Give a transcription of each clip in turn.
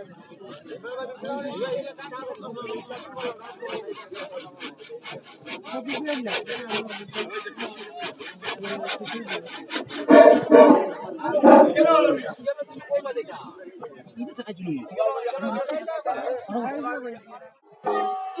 아, 이거 잠깐 주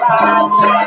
Father.